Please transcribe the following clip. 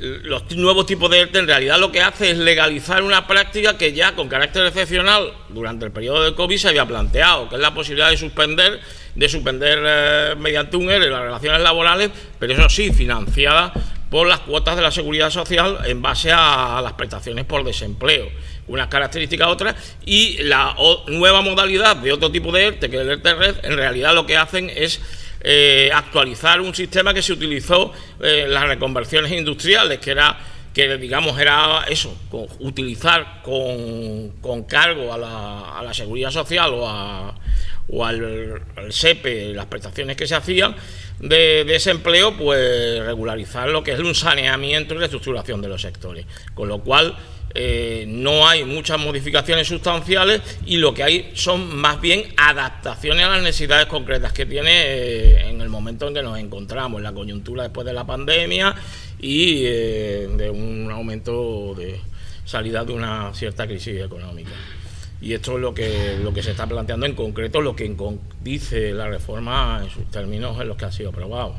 los nuevos tipos de ERTE en realidad lo que hace es legalizar una práctica que ya con carácter excepcional durante el periodo de COVID se había planteado, que es la posibilidad de suspender, de suspender eh, mediante un ERE las relaciones laborales, pero eso sí, financiada por las cuotas de la seguridad social en base a, las prestaciones por desempleo. Unas características otras y la nueva modalidad de otro tipo de ERTE, que es el ERTE Red, en realidad lo que hacen es eh, actualizar un sistema que se utilizó en las reconversiones industriales, que era que digamos era eso, utilizar con, cargo a la, seguridad social o, o al, SEPE las prestaciones que se hacían de, desempleo, pues regularizar lo que es un saneamiento y reestructuración de los sectores. Con lo cual eh, no hay muchas modificaciones sustanciales y lo que hay son más bien adaptaciones a las necesidades concretas que tiene eh, en el momento en que nos encontramos, en la coyuntura después de la pandemia y eh, de un aumento de salida de una cierta crisis económica. Y esto es lo que, lo que se está planteando en concreto, lo que dice la reforma en sus términos en los que ha sido aprobado.